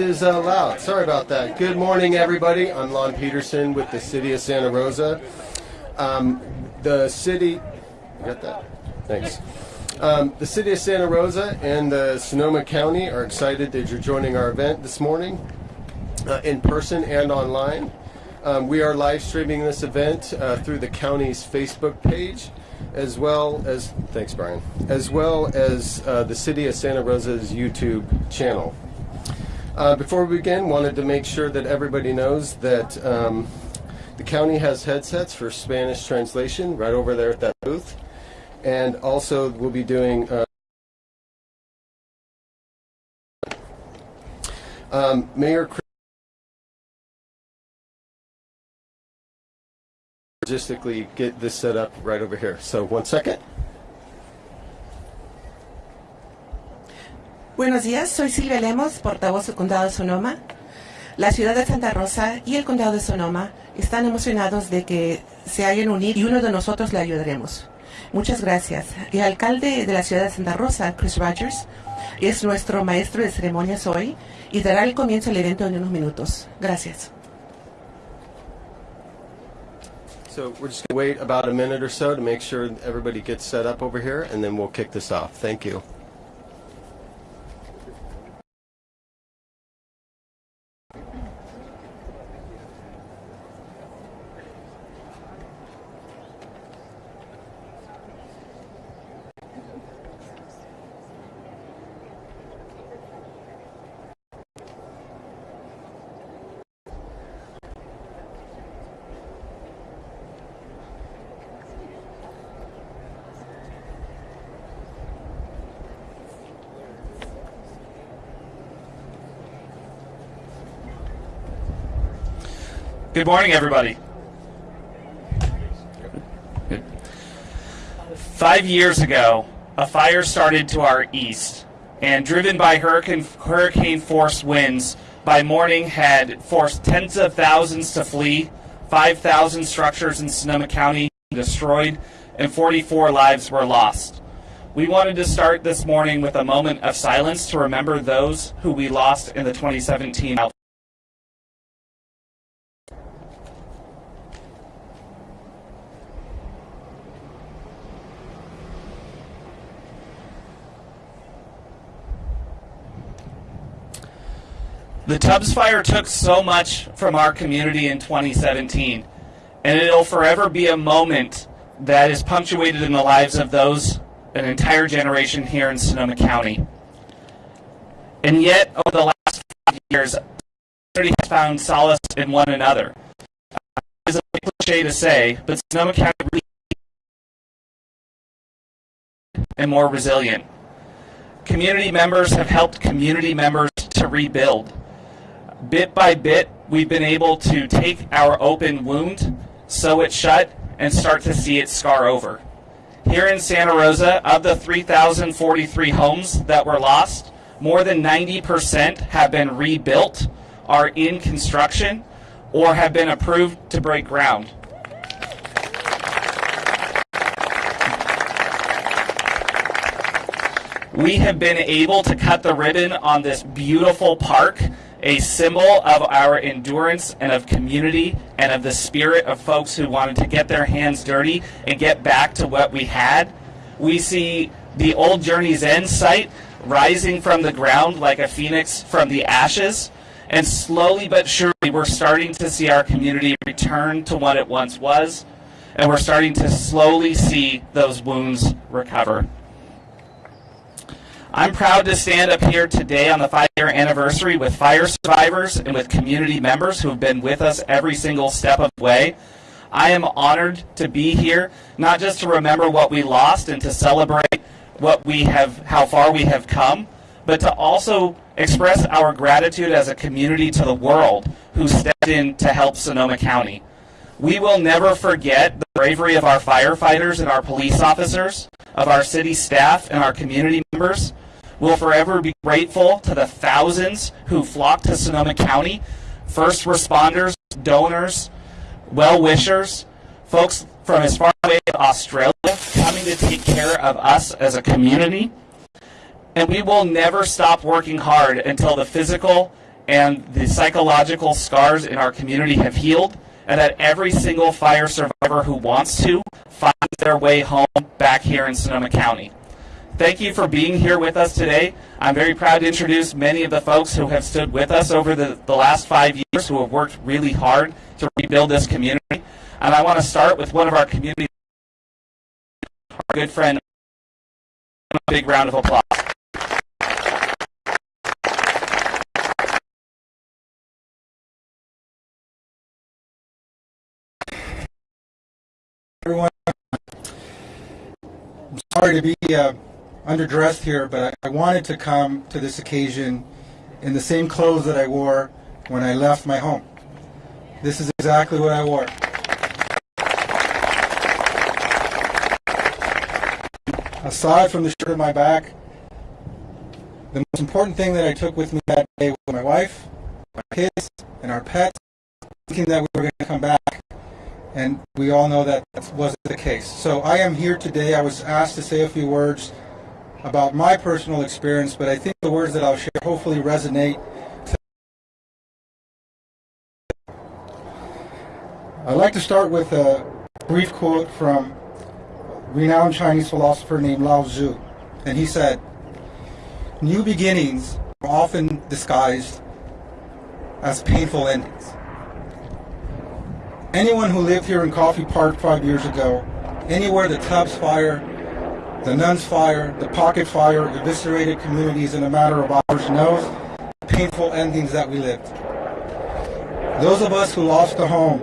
is uh, loud. Sorry about that. Good morning, everybody. I'm Lon Peterson with the City of Santa Rosa. Um, the city, you got that? Thanks. Um, the City of Santa Rosa and the Sonoma County are excited that you're joining our event this morning, uh, in person and online. Um, we are live streaming this event uh, through the county's Facebook page, as well as thanks, Brian, as well as uh, the City of Santa Rosa's YouTube channel. Uh, before we begin, wanted to make sure that everybody knows that um, the county has headsets for Spanish translation right over there at that booth, and also we'll be doing. Uh, um, Mayor. Chris logistically get this set up right over here. So one second. Buenos días, soy Silvia Lemos, portavoz del Condado de Sonoma. La ciudad de Santa Rosa y el Condado de Sonoma están emocionados de que se hayan unido y uno de nosotros le ayudaremos. Muchas gracias. El alcalde de la ciudad de Santa Rosa, Chris Rogers, es nuestro maestro de ceremonias hoy y dará el comienzo del evento en unos minutos. Gracias. So we're just going to wait about a minute or so to make sure everybody gets set up over here, and then we'll kick this off. Thank you. Good morning, everybody. Five years ago, a fire started to our east, and driven by hurricane, hurricane force winds, by morning had forced tens of thousands to flee, 5,000 structures in Sonoma County destroyed, and 44 lives were lost. We wanted to start this morning with a moment of silence to remember those who we lost in the 2017 The Tubbs fire took so much from our community in 2017, and it'll forever be a moment that is punctuated in the lives of those, an entire generation here in Sonoma County. And yet, over the last five years, community has found solace in one another. Uh, it's a cliche to say, but Sonoma County really and more resilient. Community members have helped community members to rebuild bit by bit, we've been able to take our open wound, sew it shut, and start to see it scar over. Here in Santa Rosa, of the 3,043 homes that were lost, more than 90% have been rebuilt, are in construction, or have been approved to break ground. We have been able to cut the ribbon on this beautiful park a symbol of our endurance and of community and of the spirit of folks who wanted to get their hands dirty and get back to what we had. We see the old Journey's End site rising from the ground like a phoenix from the ashes. And slowly but surely, we're starting to see our community return to what it once was. And we're starting to slowly see those wounds recover. I'm proud to stand up here today on the five-year anniversary with fire survivors and with community members who have been with us every single step of the way. I am honored to be here, not just to remember what we lost and to celebrate what we have, how far we have come, but to also express our gratitude as a community to the world who stepped in to help Sonoma County. We will never forget the bravery of our firefighters and our police officers, of our city staff and our community members. We'll forever be grateful to the thousands who flocked to Sonoma County, first responders, donors, well-wishers, folks from as far away as Australia coming to take care of us as a community. And we will never stop working hard until the physical and the psychological scars in our community have healed and that every single fire survivor who wants to finds their way home back here in Sonoma County. Thank you for being here with us today. I'm very proud to introduce many of the folks who have stood with us over the, the last five years who have worked really hard to rebuild this community. And I want to start with one of our community, our good friend, a big round of applause. everyone. I'm sorry to be uh, underdressed here, but I, wanted to come to this occasion in the same clothes that I wore when I left my home. This is exactly what I wore. Aside from the shirt on my back, the most important thing that I took with me that day was my wife, my kids, and our pets, thinking that we were going to come back and we all know that that wasn't the case. So I am here today. I was asked to say a few words about my personal experience, but I think the words that I'll share hopefully resonate. I'd like to start with a brief quote from renowned Chinese philosopher named Lao Tzu. And he said, New beginnings are often disguised as painful endings. Anyone who lived here in Coffey Park five years ago, anywhere the Tubbs fire, the Nuns fire, the Pocket fire eviscerated communities in a matter of hours knows the painful endings that we lived. Those of us who lost a home,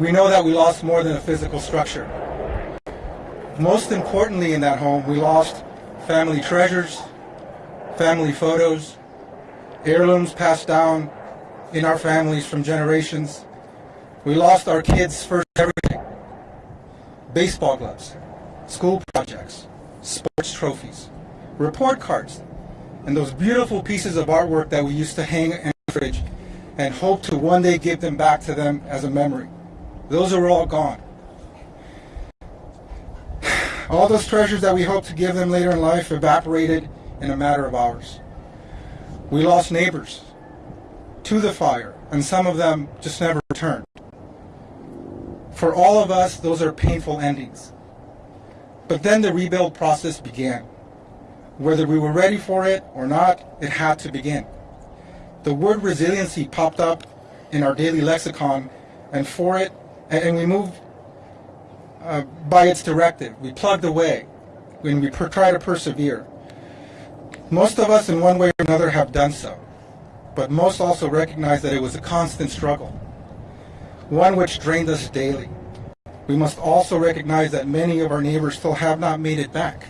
we know that we lost more than a physical structure. Most importantly in that home, we lost family treasures, family photos, heirlooms passed down in our families from generations, we lost our kids' first everything. Baseball gloves, school projects, sports trophies, report cards, and those beautiful pieces of artwork that we used to hang in the fridge and hope to one day give them back to them as a memory. Those are all gone. All those treasures that we hoped to give them later in life evaporated in a matter of hours. We lost neighbors to the fire, and some of them just never returned. For all of us, those are painful endings. But then the rebuild process began. Whether we were ready for it or not, it had to begin. The word resiliency popped up in our daily lexicon, and for it, and we moved uh, by its directive. We plugged away when we try to persevere. Most of us, in one way or another, have done so, but most also recognize that it was a constant struggle one which drained us daily. We must also recognize that many of our neighbors still have not made it back,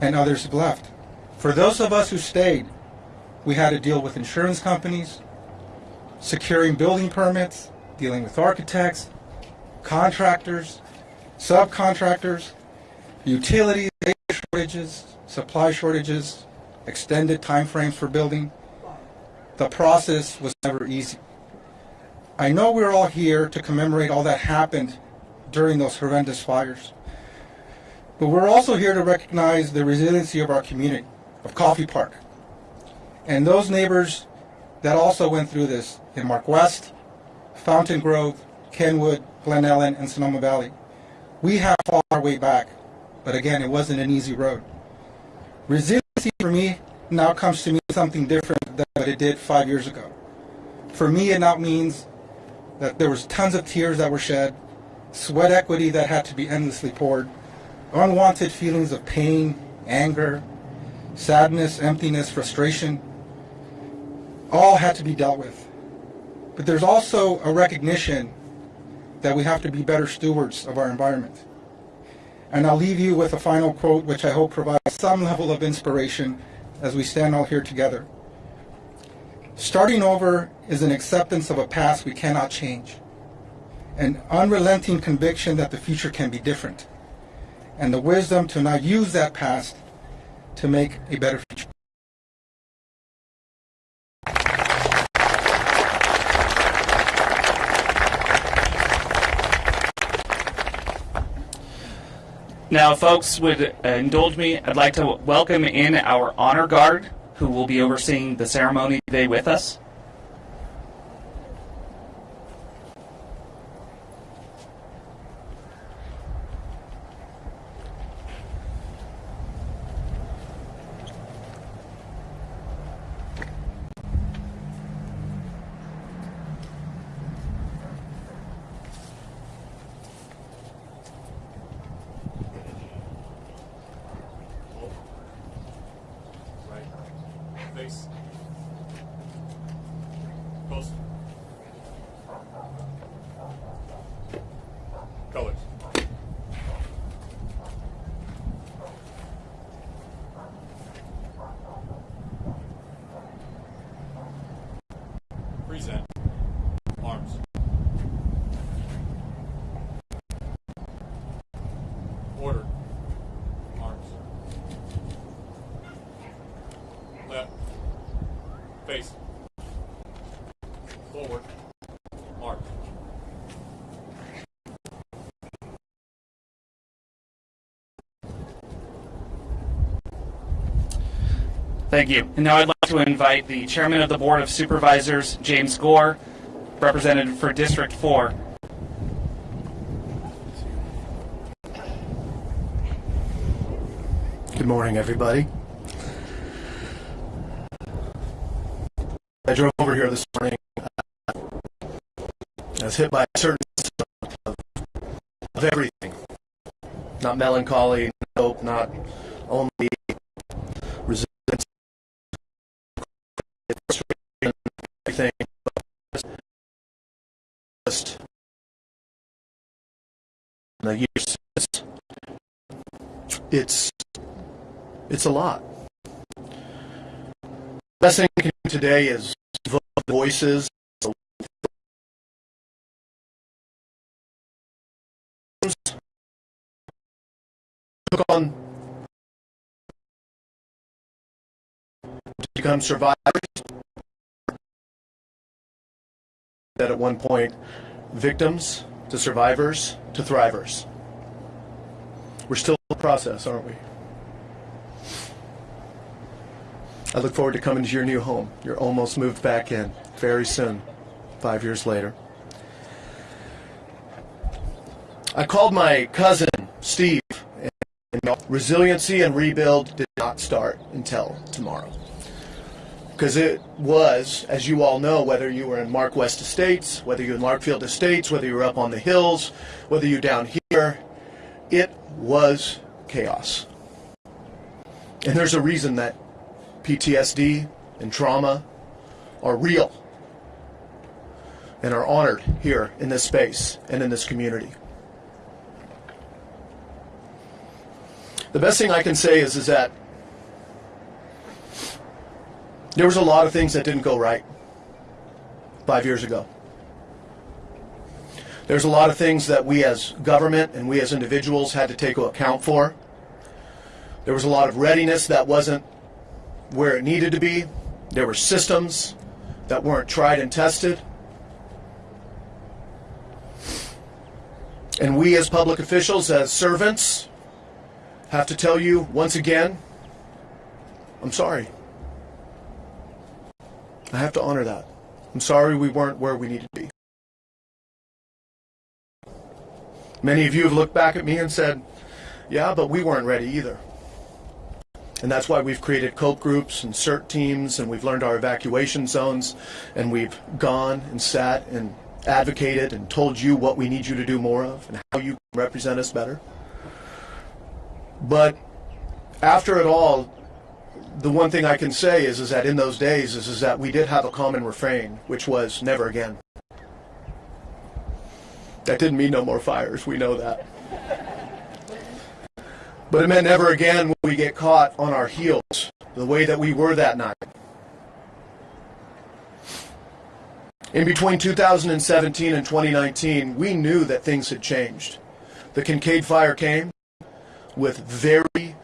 and others have left. For those of us who stayed, we had to deal with insurance companies, securing building permits, dealing with architects, contractors, subcontractors, utilities, shortages, supply shortages, extended time frames for building. The process was never easy. I know we're all here to commemorate all that happened during those horrendous fires. But we're also here to recognize the resiliency of our community, of Coffey Park, and those neighbors that also went through this in Mark West, Fountain Grove, Kenwood, Glen Ellen, and Sonoma Valley. We have fought our way back, but again, it wasn't an easy road. Resiliency for me now comes to mean something different than what it did five years ago. For me, it now means that there was tons of tears that were shed, sweat equity that had to be endlessly poured, unwanted feelings of pain, anger, sadness, emptiness, frustration, all had to be dealt with. But there's also a recognition that we have to be better stewards of our environment. And I'll leave you with a final quote, which I hope provides some level of inspiration as we stand all here together. Starting over is an acceptance of a past we cannot change, an unrelenting conviction that the future can be different, and the wisdom to now use that past to make a better future. Now, folks would uh, indulge me, I'd like to welcome in our honor guard who will be overseeing the ceremony today with us. Right. Face. Post. Colors. Present. Arms. Order. Arms. Left. Face. Forward. Arms. Thank you. And now I'd like to invite the Chairman of the Board of Supervisors, James Gore, representative for District 4. Good morning, everybody. I drove over here this morning. uh, I was hit by a certain of, of everything. Not melancholy, not hope, not only resilience, frustration, everything, just the years. It's it's a lot. Best thing can do today is voices. Took on become survivors. That at one point, victims to survivors to thrivers. We're still in the process, aren't we? I look forward to coming to your new home. You're almost moved back in very soon, five years later. I called my cousin, Steve, and resiliency and rebuild did not start until tomorrow. Because it was, as you all know, whether you were in Mark West Estates, whether you're in Larkfield Estates, whether you were up on the hills, whether you're down here, it was chaos. And there's a reason that PTSD and trauma are real and are honored here in this space and in this community. The best thing I can say is, is that there was a lot of things that didn't go right five years ago. There's a lot of things that we as government and we as individuals had to take account for. There was a lot of readiness that wasn't where it needed to be. There were systems that weren't tried and tested. And we as public officials, as servants, have to tell you once again, I'm sorry. I have to honor that. I'm sorry we weren't where we needed to be. Many of you have looked back at me and said, yeah, but we weren't ready either. And that's why we've created cope groups and CERT teams, and we've learned our evacuation zones, and we've gone and sat and advocated and told you what we need you to do more of and how you can represent us better. But after it all, the one thing I can say is, is that in those days is, is that we did have a common refrain, which was never again. That didn't mean no more fires. We know that. But it meant never again will we get caught on our heels the way that we were that night. In between 2017 and 2019, we knew that things had changed. The Kincade fire came with very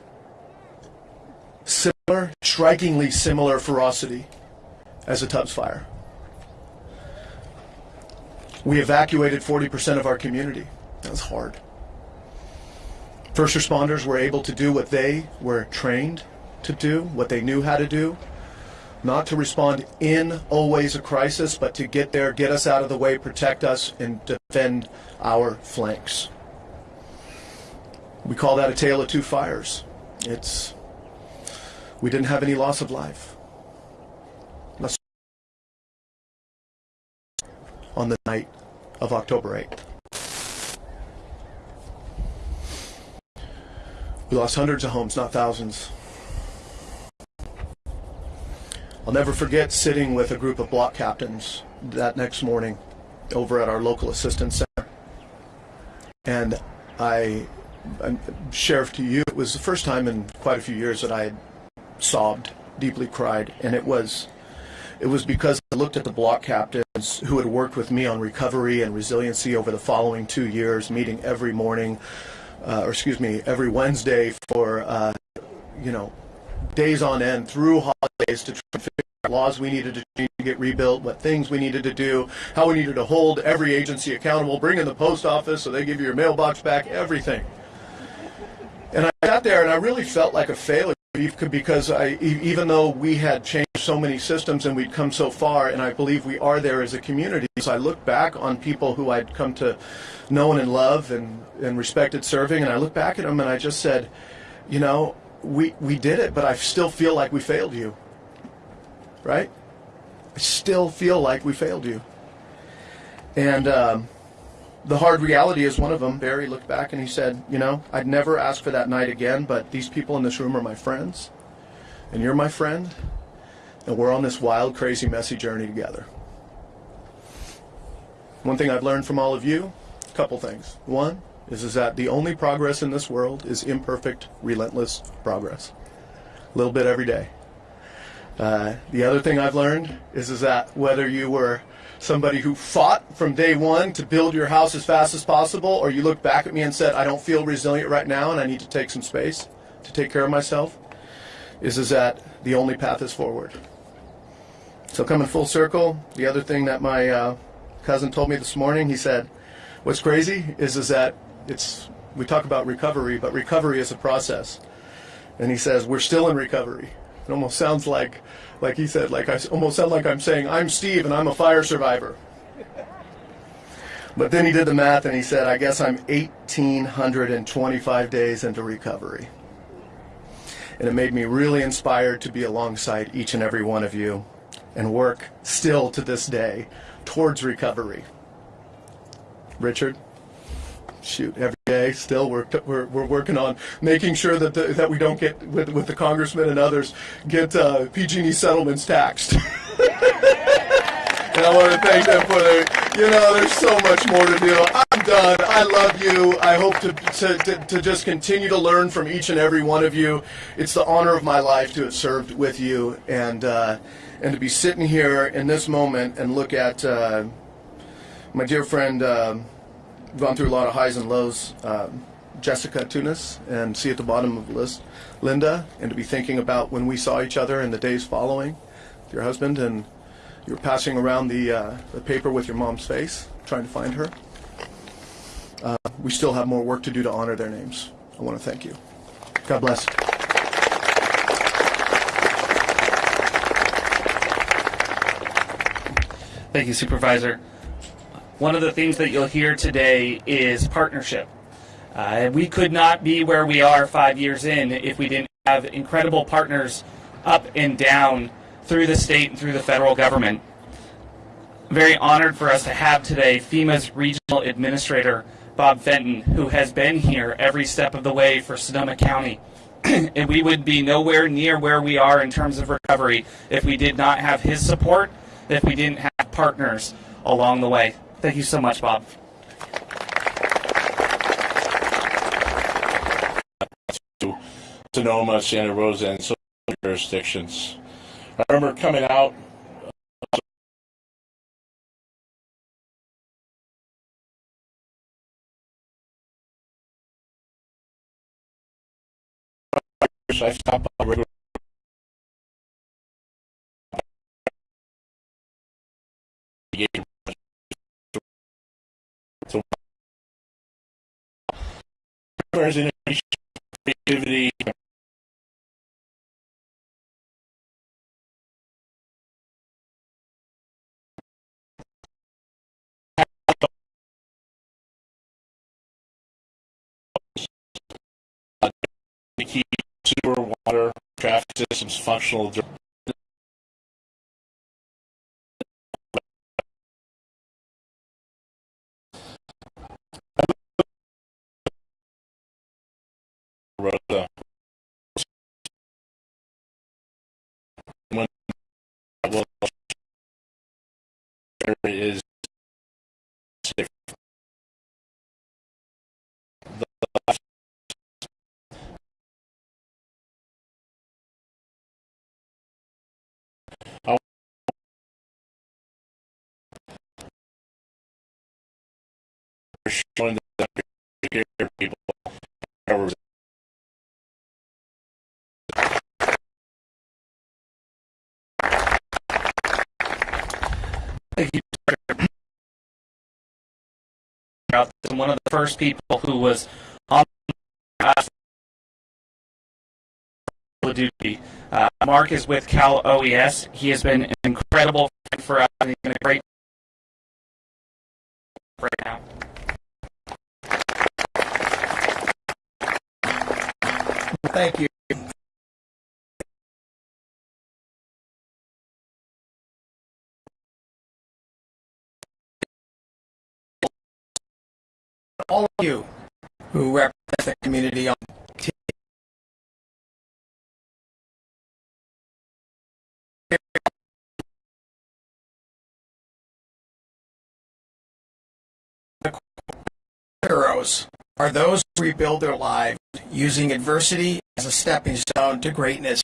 similar, strikingly similar ferocity as the Tubbs fire. We evacuated 40% of our community. That was hard. First responders were able to do what they were trained to do, what they knew how to do, not to respond in always a crisis, but to get there, get us out of the way, protect us, and defend our flanks. We call that a tale of two fires. It's we didn't have any loss of life. On the night of October 8th. We lost hundreds of homes, not thousands. I'll never forget sitting with a group of block captains that next morning over at our local assistance center. And I, I sheriff to you, it was the first time in quite a few years that I had sobbed, deeply cried, and it was it was because I looked at the block captains who had worked with me on recovery and resiliency over the following two years, meeting every morning, uh, or excuse me, every Wednesday for uh, you know days on end through holidays to try and figure out laws we needed to change to get rebuilt, what things we needed to do, how we needed to hold every agency accountable, bring in the post office so they give you your mailbox back, everything. And I sat there and I really felt like a failure because I, even though we had changed so many systems and we'd come so far, and I believe we are there as a community, I look back on people who I'd come to know and love and, and respected serving, and I look back at them and I just said, you know, we, we did it, but I still feel like we failed you. Right? I still feel like we failed you. And um, the hard reality is one of them. Barry looked back and he said, You know, I'd never ask for that night again, but these people in this room are my friends, and you're my friend, and we're on this wild, crazy, messy journey together. One thing I've learned from all of you, a couple things. One is, is that the only progress in this world is imperfect, relentless progress. A little bit every day. Uh, the other thing I've learned is, is that whether you were somebody who fought from day one to build your house as fast as possible, or you looked back at me and said, I don't feel resilient right now and I need to take some space to take care of myself, is, is that the only path is forward. So coming full circle, the other thing that my uh, cousin told me this morning, he said, what's crazy is, is that it's, we talk about recovery, but recovery is a process. And he says, we're still in recovery. It almost sounds like, like he said, like I almost sound like I'm saying, I'm Steve and I'm a fire survivor. But then he did the math and he said, I guess I'm 1,825 days into recovery. And it made me really inspired to be alongside each and every one of you and work still to this day towards recovery. Richard? Shoot every day still we're, we're, we're working on making sure that the, that we don't get with, with the congressman and others get uh, PG&E settlements taxed. And I want to thank them for their you know there's so much more to do. I'm done. I love you. I hope to, to, to, to just continue to learn from each and every one of you. It's the honor of my life to have served with you and uh, and to be sitting here in this moment and look at uh, my dear friend um, gone through a lot of highs and lows. Um, Jessica Tunis and see at the bottom of the list Linda, and to be thinking about when we saw each other in the days following with your husband, and you were passing around the, uh, the paper with your mom's face, trying to find her. Uh, we still have more work to do to honor their names. I want to thank you. God bless. Thank you, Supervisor. One of the things that you'll hear today is partnership. Uh, we could not be where we are five years in if we didn't have incredible partners up and down through the state and through the federal government. Very honored for us to have today FEMA's regional administrator, Bob Fenton, who has been here every step of the way for Sonoma County. and we would be nowhere near where we are in terms of recovery if we did not have his support, if we didn't have partners along the way. Thank you so much, Bob. Sonoma, Santa Rosa, and some jurisdictions. I remember coming out. Uh, I stopped by regularly. Innovation, creativity, to keep sewer, water, traffic systems functional. dur- Rosa. When well, is. The showing that people are Thank you. And one of the first people who was on uh, duty. Uh, Mark is with Cal OES. He has been an incredible friend for us, and he's been a great right now. Thank you. All of you who represent the community on TV. Heroes are those who rebuild their lives using adversity as a stepping stone to greatness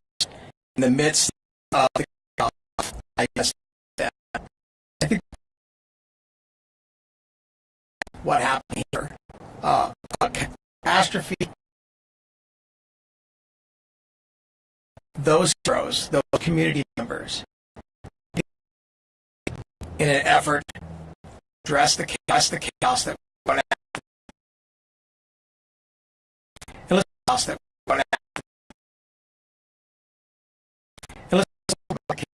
in the midst of the chaos. I guess that I think what happened uh, catastrophe. Those heroes, those community members, in an effort to address the chaos, the chaos that went and let's chaos that and let's the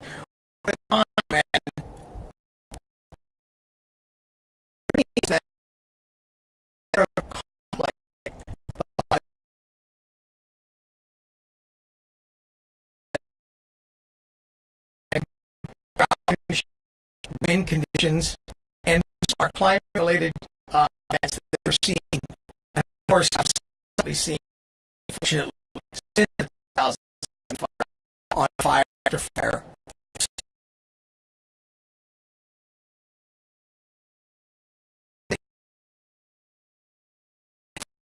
wind conditions and our climate-related uh, events that we're seeing, and of course, have seen unfortunately since 2005 on fire after fire.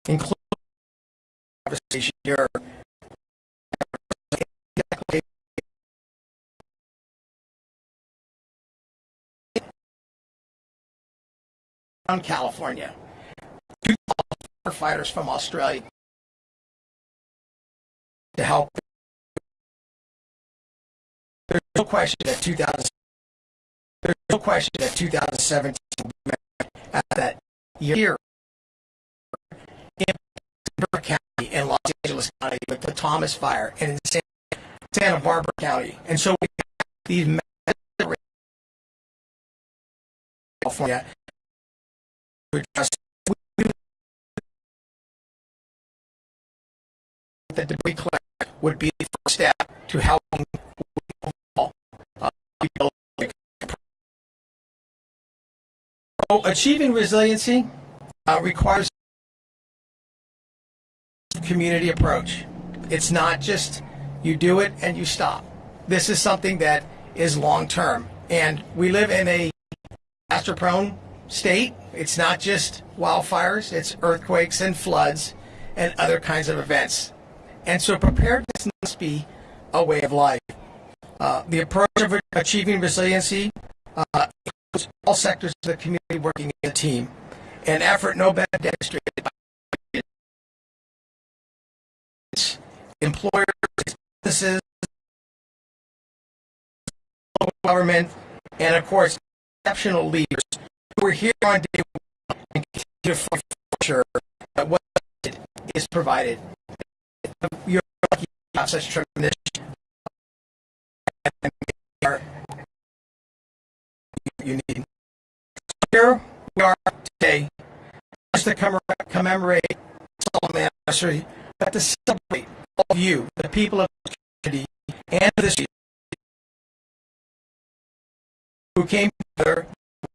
Including here. Around California, two firefighters from Australia to help. There's no question that 2000. There's no question that 2017 at that year in Ventura County in Los Angeles County with the Thomas Fire and in Santa Barbara County, and so we have these California to address the debris collector would be the first step to helping uh, So achieving resiliency uh, requires community approach. It's not just you do it and you stop. This is something that is long term. And we live in a disaster prone state. It's not just wildfires, it's earthquakes and floods and other kinds of events. And so preparedness must be a way of life. Uh, the approach of achieving resiliency uh, includes all sectors of the community working as a team. An effort no better demonstrated by employers, businesses, local government, and of course, exceptional leaders who are here on day one and to sure that what is provided. You're lucky to have such tremendous you need. Here we are today, just to commemorate, commemorate Solomon anniversary, but to celebrate all of you, the people of the community, and this who came together,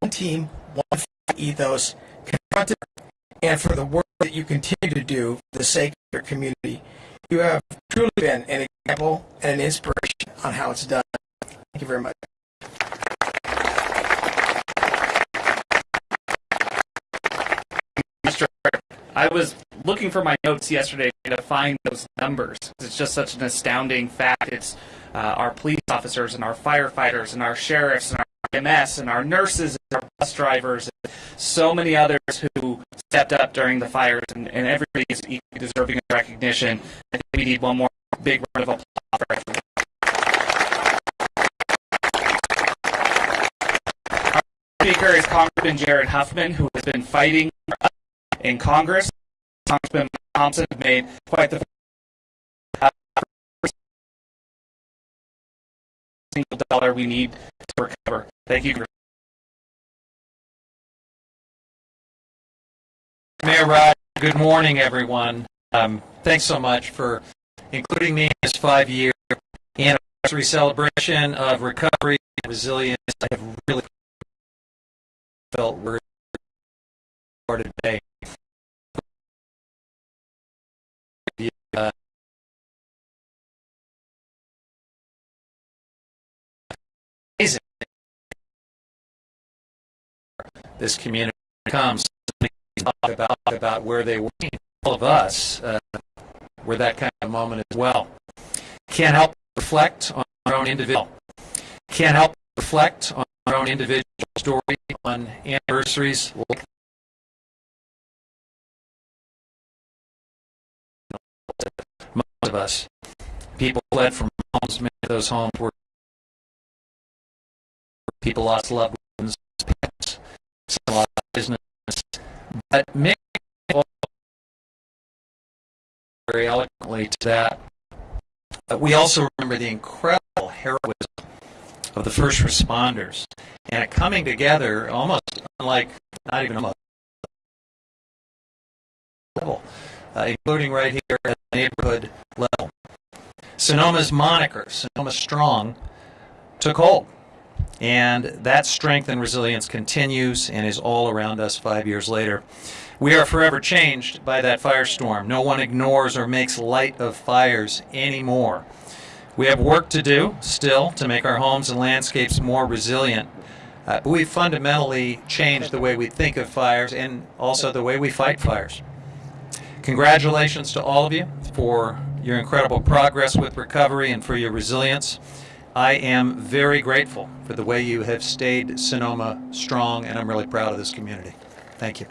one team, one ethos, confronted, and for the work that you continue to do for the sake of your community. You have truly been an example and an inspiration on how it's done. Thank you very much. I was looking for my notes yesterday to find those numbers. It's just such an astounding fact. It's uh, our police officers and our firefighters and our sheriffs and our MS and our nurses and our bus drivers and so many others who stepped up during the fires and, and everybody is equally deserving of recognition. I think we need one more big round of applause for. Our speaker is Congressman Jared Huffman, who has been fighting in Congress. Congressman Thompson made quite the single dollar we need to recover. Thank you. Mayor Rod, good morning, everyone. Um, thanks so much for including me in this five-year anniversary celebration of recovery and resilience. I have really felt we're today. This community comes talk about about where they were. All of us uh, were that kind of moment as well. Can't help reflect on our own individual. Can't help reflect on our own individual story on anniversaries like most of us. People fled from homes. Many of those homes were people lost loved ones, business. But many very eloquently to that. But we also remember the incredible heroism of the first responders and it coming together almost unlike, not even a level, uh, including right here at the neighborhood level. Sonoma's moniker, Sonoma Strong, took hold. And that strength and resilience continues and is all around us five years later. We are forever changed by that firestorm. No one ignores or makes light of fires anymore. We have work to do still to make our homes and landscapes more resilient. Uh, but we've fundamentally changed the way we think of fires and also the way we fight fires. Congratulations to all of you for your incredible progress with recovery and for your resilience. I am very grateful for the way you have stayed Sonoma strong, and I'm really proud of this community. Thank you.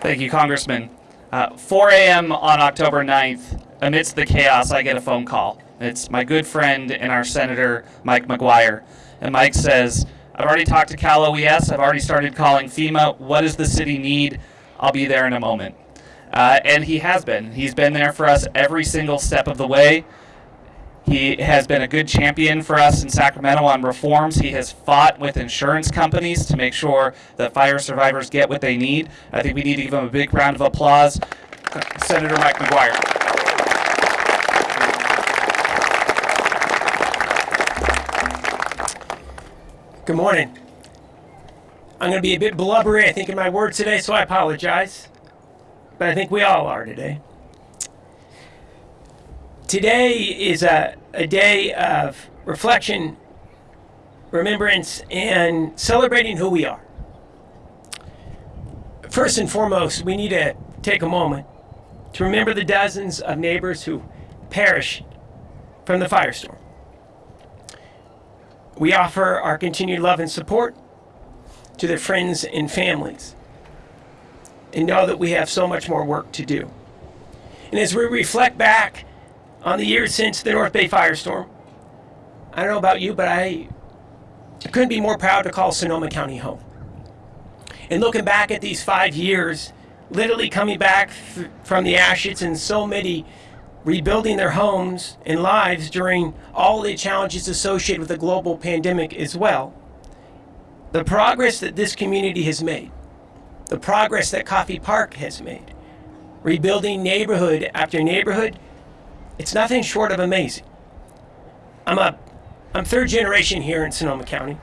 Thank you, Congressman. Uh, 4 a.m. on October 9th, amidst the chaos, I get a phone call. It's my good friend and our Senator, Mike McGuire. And Mike says, I've already talked to Cal OES. I've already started calling FEMA. What does the city need? I'll be there in a moment. Uh, and he has been. He's been there for us every single step of the way. He has been a good champion for us in Sacramento on reforms. He has fought with insurance companies to make sure that fire survivors get what they need. I think we need to give him a big round of applause. Senator Mike McGuire. Good morning. I'm going to be a bit blubbery, I think, in my words today, so I apologize. But I think we all are today. Today is a, a day of reflection, remembrance, and celebrating who we are. First and foremost, we need to take a moment to remember the dozens of neighbors who perished from the firestorm. We offer our continued love and support to their friends and families and know that we have so much more work to do. And as we reflect back on the years since the North Bay firestorm, I don't know about you, but I couldn't be more proud to call Sonoma County home. And looking back at these five years, literally coming back from the ashes and so many rebuilding their homes and lives during all the challenges associated with the global pandemic as well. The progress that this community has made, the progress that Coffey Park has made, rebuilding neighborhood after neighborhood, it's nothing short of amazing. I'm a I'm third generation here in Sonoma County.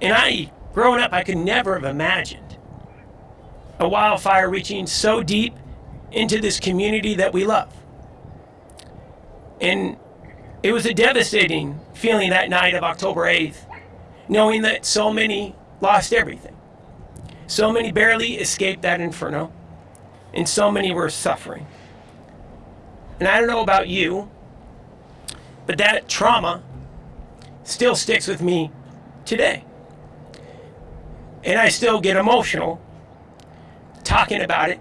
And I growing up I could never have imagined a wildfire reaching so deep into this community that we love. And it was a devastating feeling that night of October 8th, knowing that so many lost everything. So many barely escaped that inferno, and so many were suffering. And I don't know about you, but that trauma still sticks with me today. And I still get emotional talking about it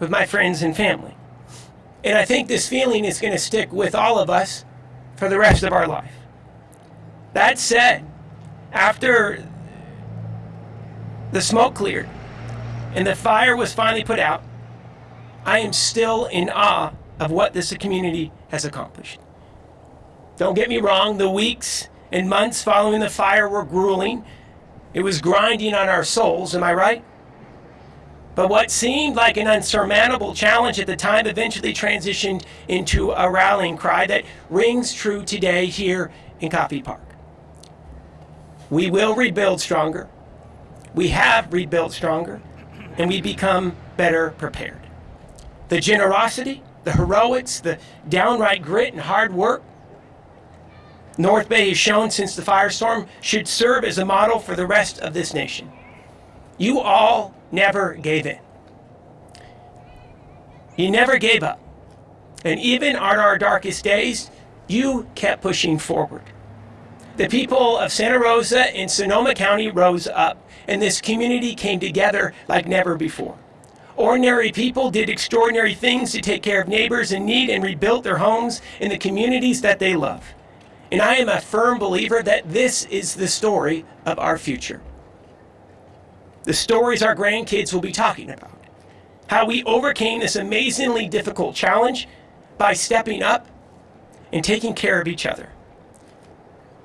with my friends and family. And I think this feeling is going to stick with all of us for the rest of our life. That said, after the smoke cleared and the fire was finally put out, I am still in awe of what this community has accomplished. Don't get me wrong, the weeks and months following the fire were grueling. It was grinding on our souls, am I right? But what seemed like an unsurmountable challenge at the time eventually transitioned into a rallying cry that rings true today here in Coffey Park. We will rebuild stronger. We have rebuilt stronger, and we become better prepared. The generosity, the heroics, the downright grit and hard work North Bay has shown since the firestorm should serve as a model for the rest of this nation. You all never gave in. You never gave up. And even on our darkest days, you kept pushing forward. The people of Santa Rosa and Sonoma County rose up, and this community came together like never before. Ordinary people did extraordinary things to take care of neighbors in need and rebuilt their homes in the communities that they love. And I am a firm believer that this is the story of our future. The stories our grandkids will be talking about. How we overcame this amazingly difficult challenge by stepping up and taking care of each other.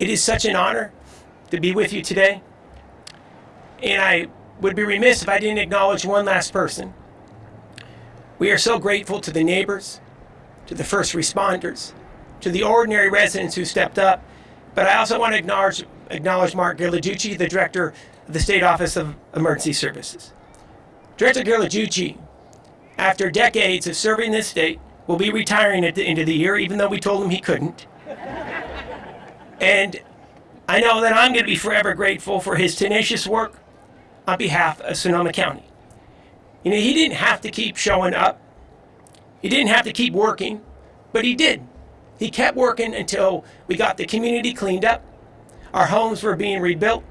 It is such an honor to be with you today. And I would be remiss if I didn't acknowledge one last person. We are so grateful to the neighbors, to the first responders, to the ordinary residents who stepped up. But I also want to acknowledge, acknowledge Mark Ghilarducci, the director of the State Office of Emergency Services. Director Ghilarducci, after decades of serving this state, will be retiring at the end of the year, even though we told him he couldn't. And I know that I'm going to be forever grateful for his tenacious work on behalf of Sonoma County. You know, he didn't have to keep showing up. He didn't have to keep working, but he did. He kept working until we got the community cleaned up. Our homes were being rebuilt.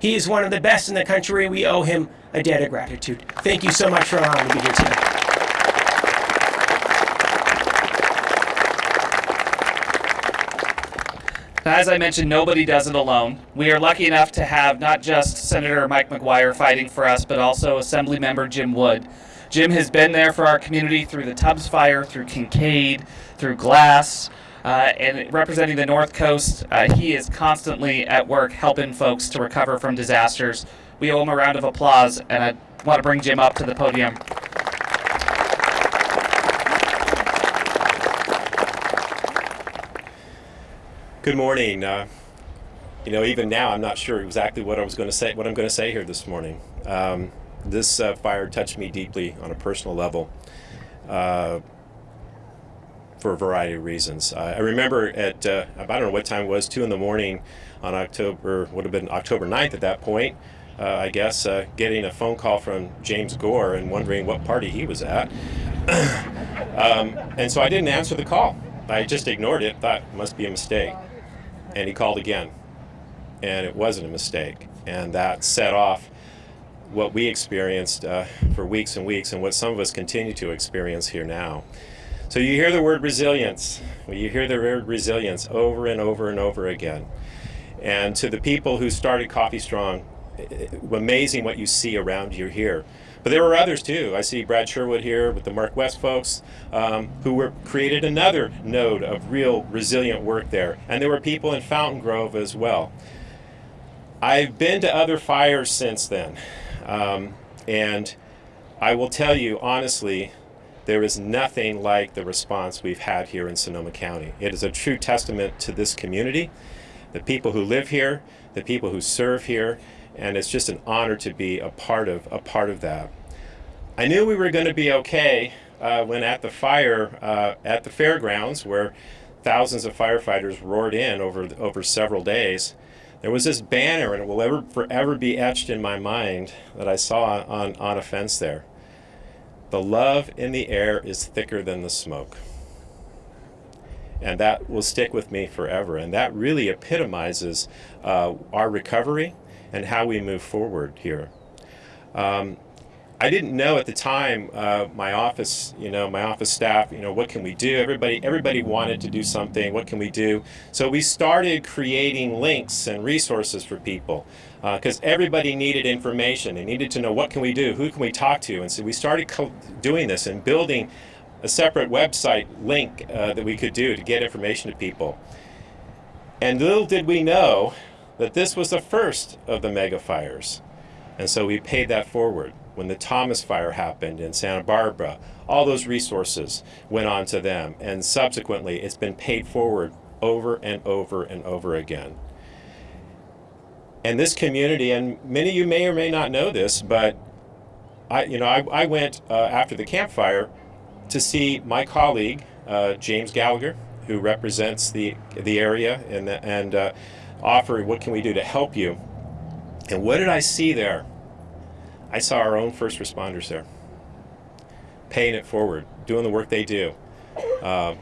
He is one of the best in the country. We owe him a debt of gratitude. Thank you so much for allowing me to be here today. As I mentioned, nobody does it alone. We are lucky enough to have not just Senator Mike McGuire fighting for us, but also Assemblymember Jim Wood, Jim has been there for our community through the Tubbs Fire, through Kincade, through Glass, uh, and representing the North Coast. Uh, he is constantly at work helping folks to recover from disasters. We owe him a round of applause, and I want to bring Jim up to the podium. Good morning. Uh, you know, even now, I'm not sure exactly what I was going to say. What I'm going to say here this morning. Um, this uh, fire touched me deeply on a personal level, uh, for a variety of reasons. I remember at uh, I don't know what time it was, two in the morning, on October would have been October 9th at that point. Uh, I guess uh, getting a phone call from James Gore and wondering what party he was at. um, and so I didn't answer the call. I just ignored it. Thought it must be a mistake and he called again. And it wasn't a mistake. And that set off what we experienced uh, for weeks and weeks and what some of us continue to experience here now. So you hear the word resilience. You hear the word resilience over and over and over again. And to the people who started Coffey Strong amazing what you see around you here but there were others too. I see Brad Sherwood here with the Mark West folks um, who were created another node of real resilient work there. And there were people in Fountain Grove as well. I've been to other fires since then. Um, and I will tell you honestly, there is nothing like the response we've had here in Sonoma County. It is a true testament to this community, the people who live here, the people who serve here, and it's just an honor to be a part of a part of that. I knew we were going to be okay uh, when at the fire uh, at the fairgrounds, where thousands of firefighters roared in over over several days. There was this banner, and it will ever forever be etched in my mind that I saw on on a fence there. The love in the air is thicker than the smoke. And that will stick with me forever. And that really epitomizes uh, our recovery and how we move forward here. Um, I didn't know at the time uh, my office, you know, my office staff, you know, what can we do? Everybody, everybody wanted to do something. What can we do? So we started creating links and resources for people because uh, everybody needed information. They needed to know what can we do, who can we talk to, and so we started doing this and building a separate website link uh, that we could do to get information to people. And little did we know that this was the first of the mega fires. And so we paid that forward. When the Thomas fire happened in Santa Barbara, all those resources went on to them. And subsequently, it's been paid forward over and over and over again. And this community, and many of you may or may not know this, but I, you know, I, I went uh, after the Camp Fire to see my colleague, uh, James Gallagher, who represents the, the area and, and uh, offer what can we do to help you. And what did I see there? I saw our own first responders there, paying it forward, doing the work they do. Uh,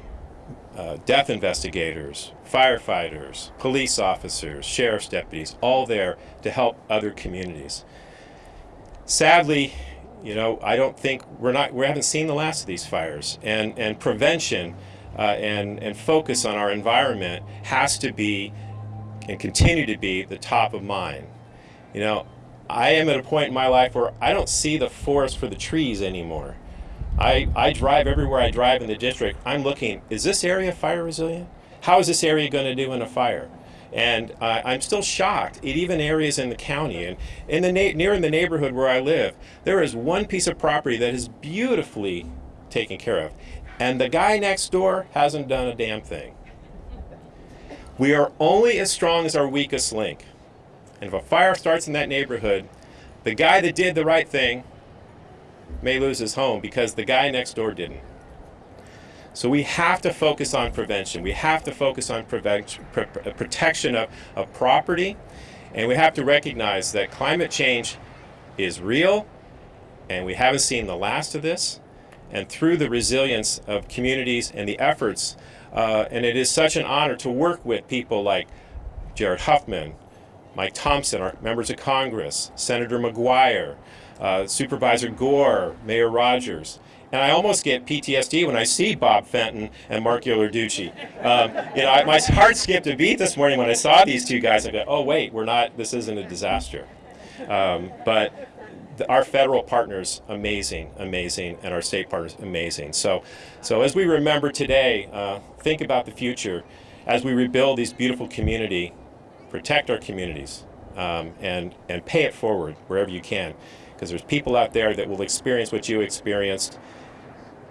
uh, death investigators, firefighters, police officers, sheriff's deputies, all there to help other communities. Sadly, you know, I don't think we're not we haven't seen the last of these fires, and and prevention uh, and and focus on our environment has to be and continue to be the top of mind. You know, I am at a point in my life where I don't see the forest for the trees anymore. I, I drive everywhere I drive in the district. I'm looking, is this area fire resilient? How is this area going to do in a fire? And uh, I'm still shocked at even areas in the county and in the near in the neighborhood where I live, there is one piece of property that is beautifully taken care of. And the guy next door hasn't done a damn thing. We are only as strong as our weakest link. And if a fire starts in that neighborhood, the guy that did the right thing may lose his home because the guy next door didn't. So we have to focus on prevention. We have to focus on pr protection of, of property. And we have to recognize that climate change is real and we haven't seen the last of this. And through the resilience of communities and the efforts uh, and it is such an honor to work with people like Jared Huffman, Mike Thompson, our members of Congress, Senator McGuire, uh, Supervisor Gore, Mayor Rogers. And I almost get PTSD when I see Bob Fenton and Mark Ghilarducci. Um, you know, I, my heart skipped a beat this morning when I saw these two guys. I go, oh wait, we're not. This isn't a disaster. Um, but the, our federal partners amazing, amazing, and our state partners amazing. So, so as we remember today, uh, think about the future as we rebuild these beautiful community, protect our communities, um, and and pay it forward wherever you can, because there's people out there that will experience what you experienced,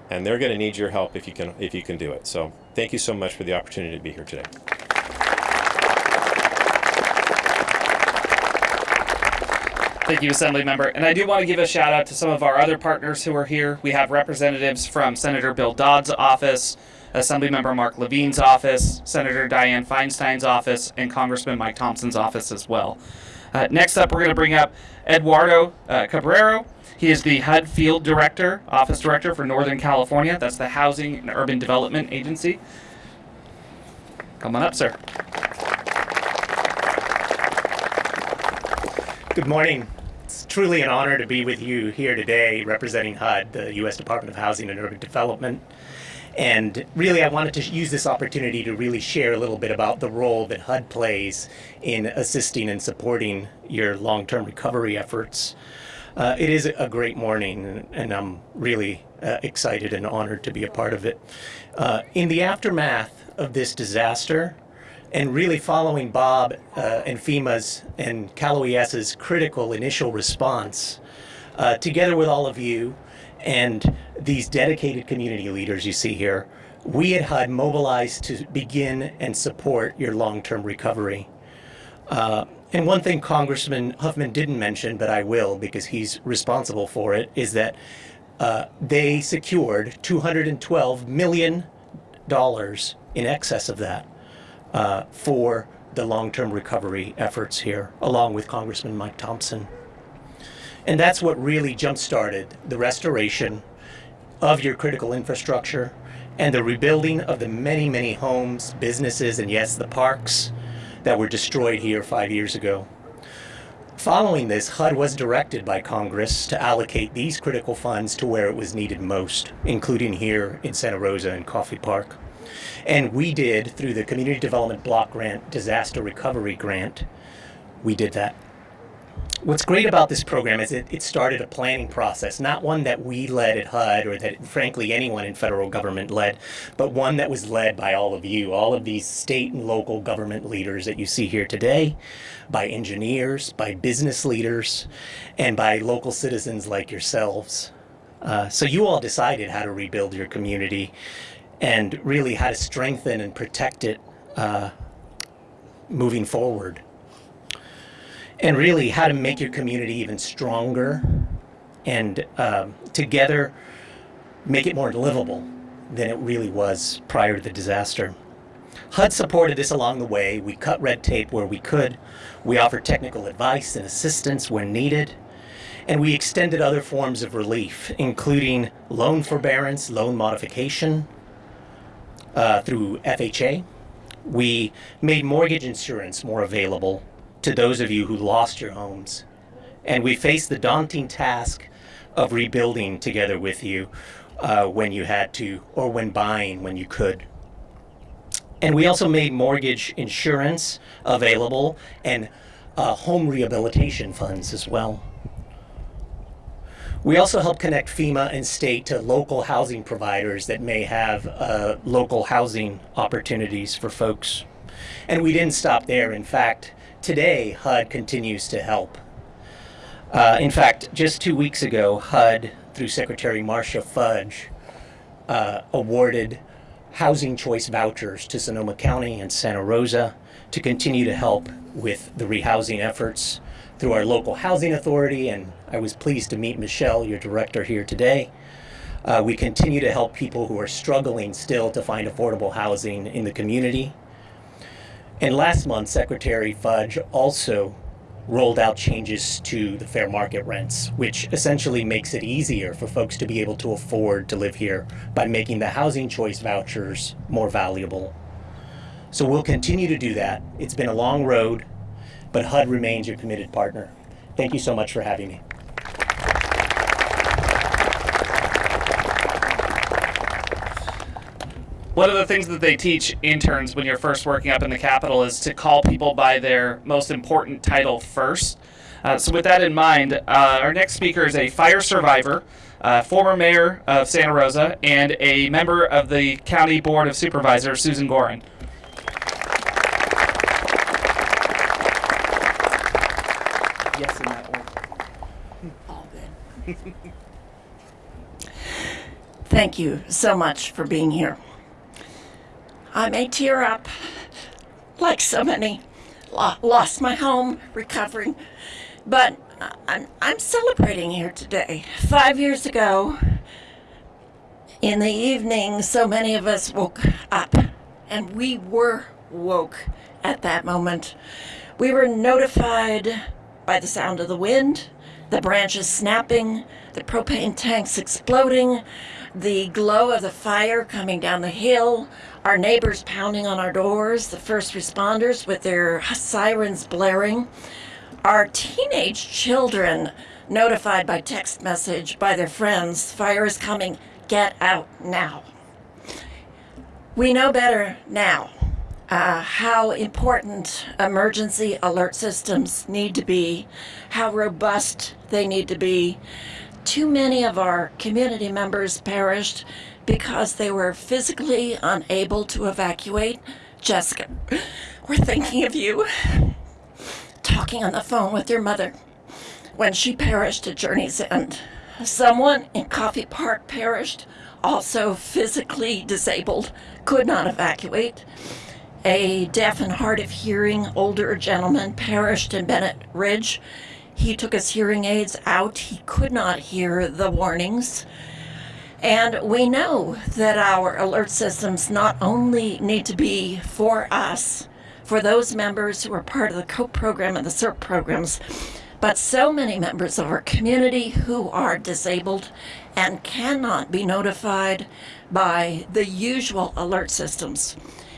and they're going to need your help if you can if you can do it. So, thank you so much for the opportunity to be here today. Thank you, Assembly Member. And I do want to give a shout out to some of our other partners who are here. We have representatives from Senator Bill Dodd's office, Assemblymember Marc Levine's office, Senator Dianne Feinstein's office, and Congressman Mike Thompson's office as well. Uh, next up, we're going to bring up Eduardo uh, Cabrero. He is the HUD Field Director, Office Director for Northern California. That's the Housing and Urban Development Agency. Come on up, sir. Good morning. It's truly an honor to be with you here today representing HUD, the U.S. Department of Housing and Urban Development. And really, I wanted to use this opportunity to really share a little bit about the role that HUD plays in assisting and supporting your long term recovery efforts. Uh, it is a great morning, and I'm really uh, excited and honored to be a part of it. Uh, in the aftermath of this disaster, and really following Bob uh, and FEMA's and Cal OES's critical initial response, uh, together with all of you and these dedicated community leaders you see here, we at HUD mobilized to begin and support your long-term recovery. Uh, and one thing Congressman Huffman didn't mention, but I will because he's responsible for it, is that uh, they secured $212 million in excess of that uh, for the long-term recovery efforts here, along with Congressman Mike Thompson. And that's what really jump-started the restoration of your critical infrastructure and the rebuilding of the many, many homes, businesses, and yes, the parks that were destroyed here five years ago. Following this, HUD was directed by Congress to allocate these critical funds to where it was needed most, including here in Santa Rosa and Coffey Park. And we did, through the Community Development Block Grant Disaster Recovery Grant, we did that. What's great about this program is it, it started a planning process, not one that we led at HUD or that, frankly, anyone in federal government led, but one that was led by all of you, all of these state and local government leaders that you see here today, by engineers, by business leaders, and by local citizens like yourselves. Uh, so you all decided how to rebuild your community and really how to strengthen and protect it uh, moving forward. And really how to make your community even stronger and um, together make it more livable than it really was prior to the disaster. HUD supported this along the way. We cut red tape where we could. We offered technical advice and assistance where needed. And we extended other forms of relief, including loan forbearance, loan modification, uh, through FHA. We made mortgage insurance more available to those of you who lost your homes. And we faced the daunting task of rebuilding together with you uh, when you had to, or when buying when you could. And we also made mortgage insurance available and uh, home rehabilitation funds as well. We also help connect FEMA and state to local housing providers that may have uh, local housing opportunities for folks. And we didn't stop there. In fact, today HUD continues to help. Uh, in fact, just two weeks ago, HUD, through Secretary Marcia Fudge, uh, awarded housing choice vouchers to Sonoma County and Santa Rosa to continue to help with the rehousing efforts through our local housing authority, and I was pleased to meet Michelle, your director, here today. Uh, we continue to help people who are struggling still to find affordable housing in the community. And last month, Secretary Fudge also rolled out changes to the fair market rents, which essentially makes it easier for folks to be able to afford to live here by making the housing choice vouchers more valuable. So we'll continue to do that. It's been a long road but HUD remains your committed partner. Thank you so much for having me. One of the things that they teach interns when you're first working up in the Capitol is to call people by their most important title first. Uh, so, with that in mind, uh, our next speaker is a fire survivor, uh, former mayor of Santa Rosa, and a member of the County Board of Supervisors, Susan Gorin. Yes, in that order. All good. Thank you so much for being here. I may tear up like so many. Lost my home, recovering, but I'm, I'm celebrating here today. Five years ago, in the evening, so many of us woke up, and we were woke at that moment. We were notified by the sound of the wind, the branches snapping, the propane tanks exploding, the glow of the fire coming down the hill, our neighbors pounding on our doors, the first responders with their sirens blaring, our teenage children notified by text message by their friends fire is coming, get out now. We know better now uh, how important emergency alert systems need to be, how robust they need to be. Too many of our community members perished because they were physically unable to evacuate. Jessica, we're thinking of you. Talking on the phone with your mother when she perished at Journey's End. Someone in Coffey Park perished, also physically disabled, could not evacuate. A deaf and hard of hearing older gentleman perished in Bennett Ridge. He took his hearing aids out. He could not hear the warnings. And we know that our alert systems not only need to be for us, for those members who are part of the COPE program and the CERT programs, but so many members of our community who are disabled and cannot be notified by the usual alert systems.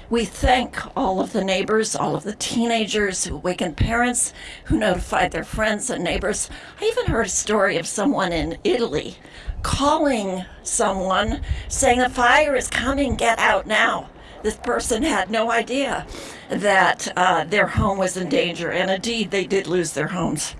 We thank all of the neighbors, all of the teenagers who awakened parents, who notified their friends and neighbors. I even heard a story of someone in Italy calling someone saying, The fire is coming, get out now. This person had no idea that uh, their home was in danger, and indeed, they did lose their homes.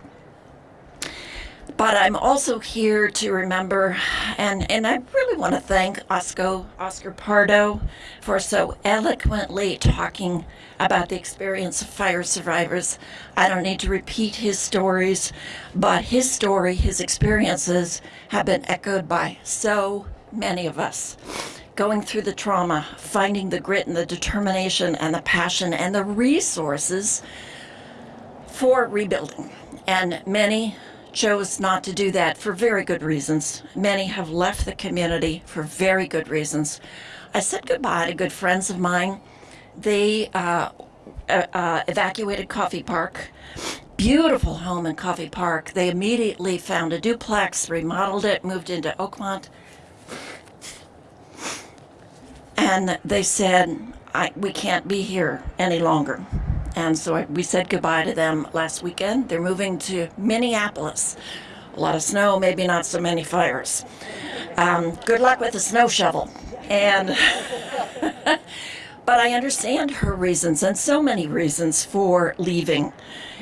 But I'm also here to remember, and, and I really want to thank Oscar, Oscar Pardo for so eloquently talking about the experience of fire survivors. I don't need to repeat his stories, but his story, his experiences have been echoed by so many of us. Going through the trauma, finding the grit and the determination and the passion and the resources for rebuilding. And many chose not to do that for very good reasons. Many have left the community for very good reasons. I said goodbye to good friends of mine. They uh, uh, uh, evacuated Coffey Park. Beautiful home in Coffey Park. They immediately found a duplex, remodeled it, moved into Oakmont. And they said, we can't be here any longer. And so we said goodbye to them last weekend. They're moving to Minneapolis. A lot of snow, maybe not so many fires. Um, good luck with the snow shovel. And, but I understand her reasons and so many reasons for leaving.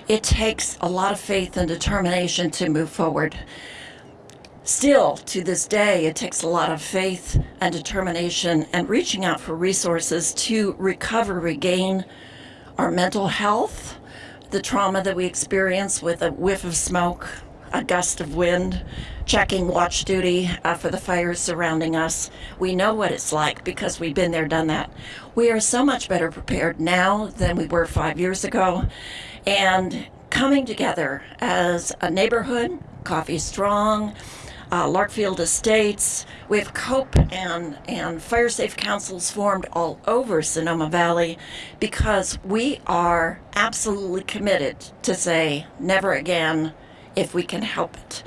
It takes a lot of faith and determination to move forward. Still, to this day, it takes a lot of faith and determination and reaching out for resources to recover, regain our mental health, the trauma that we experience with a whiff of smoke, a gust of wind, checking watch duty uh, for the fires surrounding us. We know what it's like because we've been there, done that. We are so much better prepared now than we were five years ago. And coming together as a neighborhood, Coffey Strong, uh, Larkfield Estates. We have COPE and, and fire safe councils formed all over Sonoma Valley because we are absolutely committed to say never again if we can help it.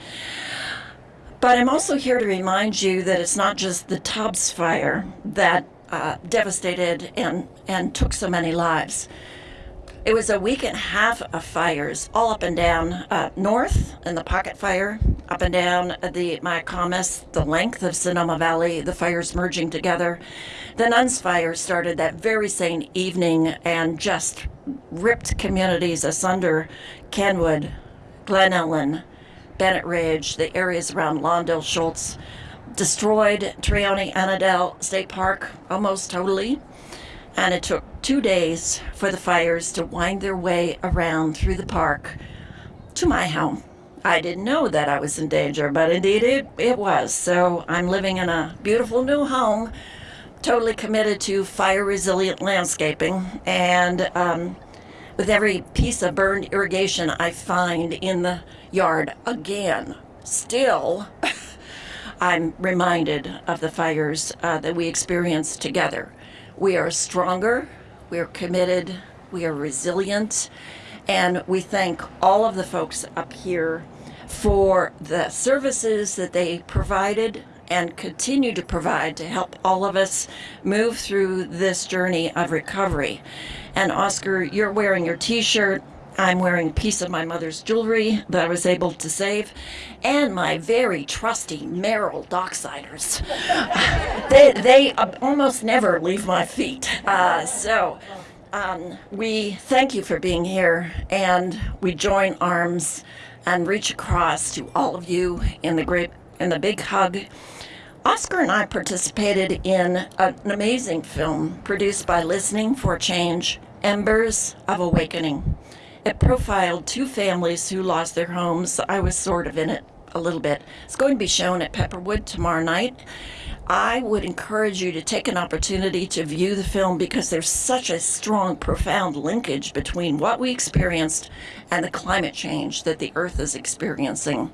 But I'm also here to remind you that it's not just the Tubbs fire that uh, devastated and, and took so many lives. It was a week and a half of fires all up and down uh, north in the pocket fire, up and down the Mayacamas, the length of Sonoma Valley, the fires merging together. The Nuns fire started that very same evening and just ripped communities asunder. Kenwood, Glen Ellen, Bennett Ridge, the areas around Lawndale Schultz, destroyed Trione Annadel State Park almost totally. And it took two days for the fires to wind their way around through the park to my home. I didn't know that I was in danger, but indeed it, it was. So I'm living in a beautiful new home, totally committed to fire resilient landscaping. And um, with every piece of burned irrigation I find in the yard again, still, I'm reminded of the fires uh, that we experienced together. We are stronger, we are committed, we are resilient, and we thank all of the folks up here for the services that they provided and continue to provide to help all of us move through this journey of recovery. And Oscar, you're wearing your t shirt. I'm wearing a piece of my mother's jewelry that I was able to save, and my very trusty Merrell Docksiders. they they uh, almost never leave my feet. Uh, so um, we thank you for being here, and we join arms and reach across to all of you in the great in the big hug. Oscar and I participated in an amazing film produced by Listening for Change, Embers of Awakening. It profiled two families who lost their homes. I was sort of in it a little bit. It's going to be shown at Pepperwood tomorrow night. I would encourage you to take an opportunity to view the film because there's such a strong, profound linkage between what we experienced and the climate change that the Earth is experiencing.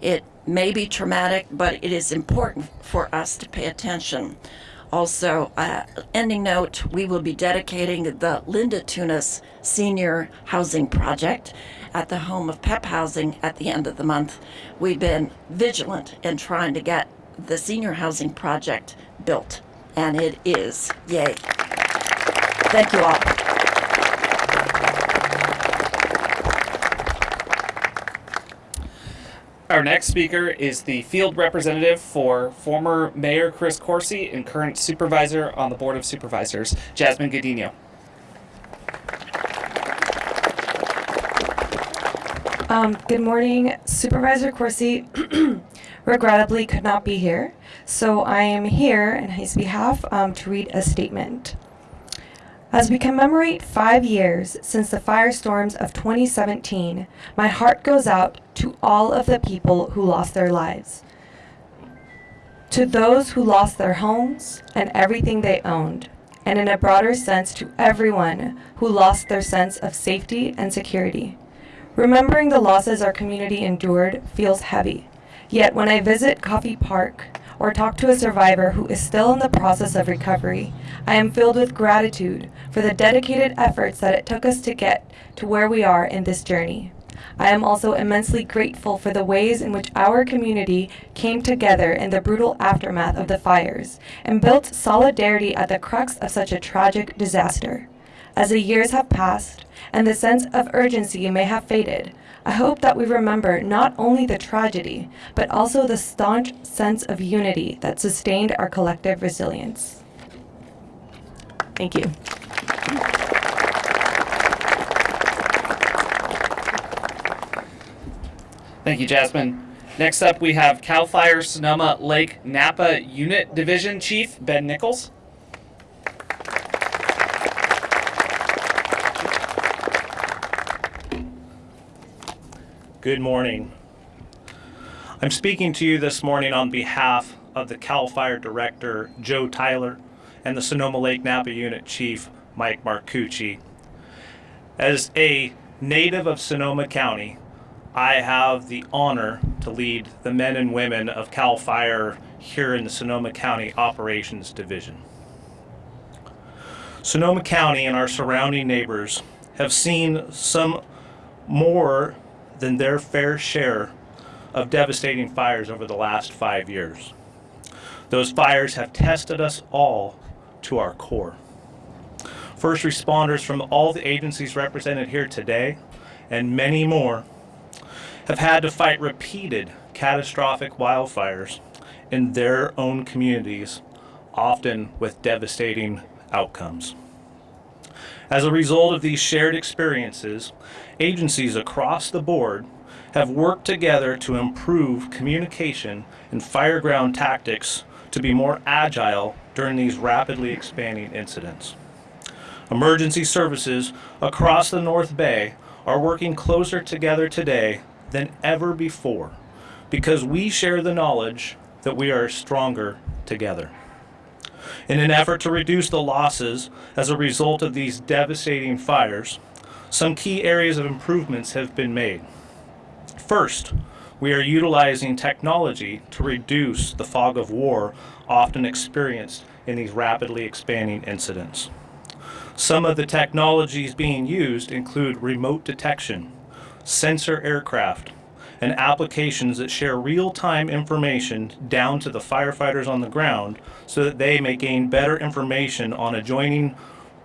It may be traumatic, but it is important for us to pay attention. Also, uh, ending note, we will be dedicating the Linda Tunis Senior Housing Project at the home of PEP Housing at the end of the month. We've been vigilant in trying to get the senior housing project built, and it is. Yay. Thank you all. Our next speaker is the field representative for former Mayor Chris Coursey and current supervisor on the Board of Supervisors, Jasmine Godinho. Um, good morning, Supervisor Coursey. regrettably could not be here, so I am here on his behalf um, to read a statement. As we commemorate five years since the firestorms of 2017, my heart goes out to all of the people who lost their lives. To those who lost their homes and everything they owned, and in a broader sense to everyone who lost their sense of safety and security. Remembering the losses our community endured feels heavy. Yet when I visit Coffey Park or talk to a survivor who is still in the process of recovery, I am filled with gratitude for the dedicated efforts that it took us to get to where we are in this journey. I am also immensely grateful for the ways in which our community came together in the brutal aftermath of the fires and built solidarity at the crux of such a tragic disaster. As the years have passed and the sense of urgency may have faded, I hope that we remember not only the tragedy, but also the staunch sense of unity that sustained our collective resilience. Thank you. Thank you, Jasmine. Next up, we have CAL FIRE Sonoma Lake Napa Unit Division Chief Ben Nichols. Good morning. I'm speaking to you this morning on behalf of the CAL FIRE Director, Joe Tyler, and the Sonoma Lake Napa Unit Chief, Mike Marcucci. As a native of Sonoma County, I have the honor to lead the men and women of CAL FIRE here in the Sonoma County Operations Division. Sonoma County and our surrounding neighbors have seen some more than their fair share of devastating fires over the last five years. Those fires have tested us all to our core. First responders from all the agencies represented here today, and many more, have had to fight repeated catastrophic wildfires in their own communities, often with devastating outcomes. As a result of these shared experiences, agencies across the board have worked together to improve communication and fireground tactics to be more agile during these rapidly expanding incidents. Emergency services across the North Bay are working closer together today than ever before because we share the knowledge that we are stronger together. In an effort to reduce the losses as a result of these devastating fires, some key areas of improvements have been made. First, we are utilizing technology to reduce the fog of war often experienced in these rapidly expanding incidents. Some of the technologies being used include remote detection, sensor aircraft, and applications that share real-time information down to the firefighters on the ground so that they may gain better information on adjoining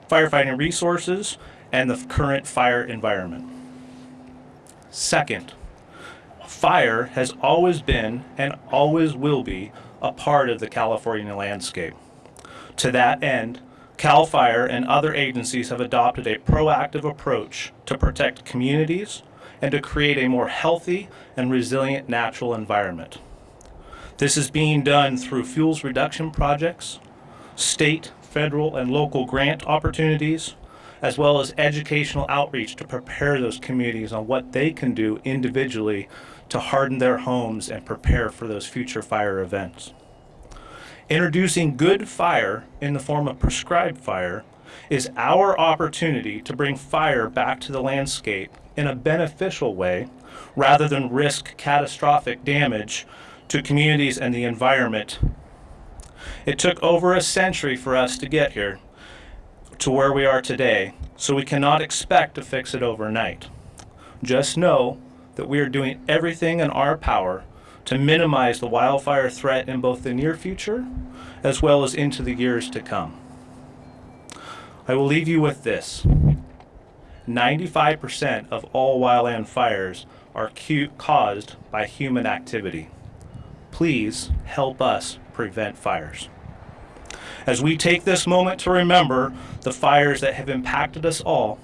firefighting resources and the current fire environment. Second, fire has always been and always will be a part of the California landscape. To that end, CAL FIRE and other agencies have adopted a proactive approach to protect communities and to create a more healthy and resilient natural environment. This is being done through fuels reduction projects, state, federal, and local grant opportunities, as well as educational outreach to prepare those communities on what they can do individually to harden their homes and prepare for those future fire events. Introducing good fire in the form of prescribed fire is our opportunity to bring fire back to the landscape in a beneficial way rather than risk catastrophic damage to communities and the environment. It took over a century for us to get here to where we are today, so we cannot expect to fix it overnight. Just know that we are doing everything in our power to minimize the wildfire threat in both the near future as well as into the years to come. I will leave you with this. 95% of all wildland fires are caused by human activity. Please help us prevent fires. As we take this moment to remember the fires that have impacted us all,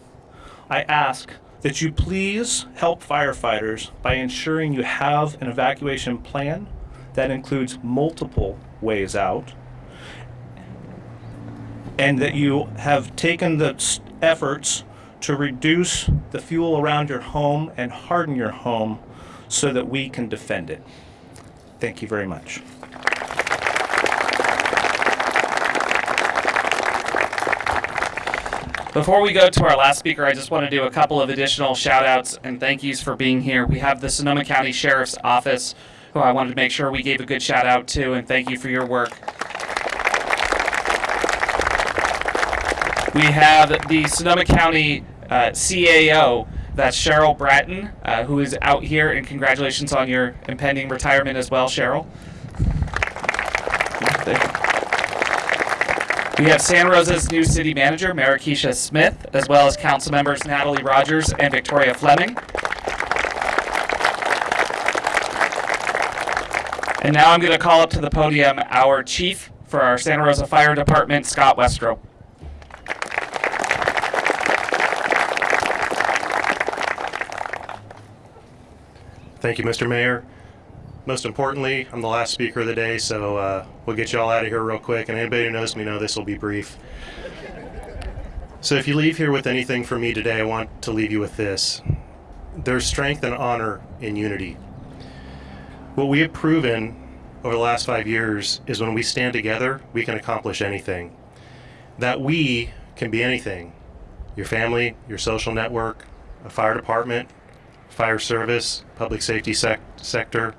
I ask that you please help firefighters by ensuring you have an evacuation plan that includes multiple ways out and that you have taken the efforts to reduce the fuel around your home and harden your home so that we can defend it. Thank you very much. Before we go to our last speaker, I just want to do a couple of additional shout outs and thank yous for being here. We have the Sonoma County Sheriff's Office, who I wanted to make sure we gave a good shout out to, and thank you for your work. We have the Sonoma County uh, CAO, that's Sheryl Bratton, uh, who is out here, and congratulations on your impending retirement as well, Sheryl. We have San Rosa's new city manager, Maraskeshia Smith, as well as council members Natalie Rogers and Victoria Fleming. And now I'm going to call up to the podium our chief for our Santa Rosa Fire Department, Scott Westrope. Thank you, Mr. Mayor. Most importantly, I'm the last speaker of the day, so uh, we'll get you all out of here real quick. And anybody who knows me know this will be brief. So if you leave here with anything from me today, I want to leave you with this. There's strength and honor in unity. What we have proven over the last five years is when we stand together, we can accomplish anything. That we can be anything your family, your social network, a fire department, fire service, public safety sec- sector,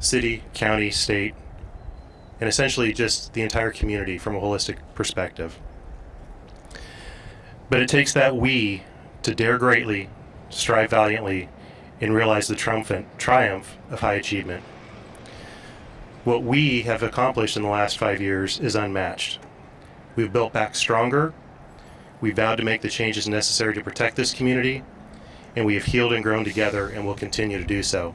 city, county, state, and essentially just the entire community from a holistic perspective. But it takes that we to dare greatly, strive valiantly, and realize the triumphant triumph of high achievement. What we have accomplished in the last five years is unmatched. We've built back stronger. We vowed to make the changes necessary to protect this community, and we have healed and grown together and will continue to do so.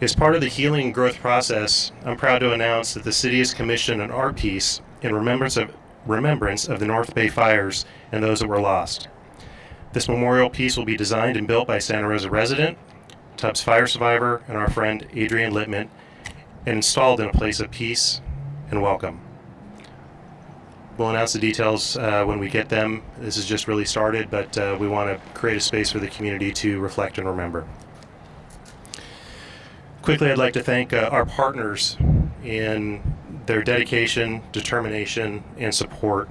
As part of the healing and growth process, I'm proud to announce that the city has commissioned an art piece in remembrance of remembrance of the North Bay fires and those that were lost. This memorial piece will be designed and built by Santa Rosa resident, Tubbs fire survivor, and our friend Adrian Littman, and installed in a place of peace and welcome. We'll announce the details uh, when we get them. This has just really started, but uh, we want to create a space for the community to reflect and remember. Quickly, I'd like to thank uh, our partners in their dedication, determination, and support.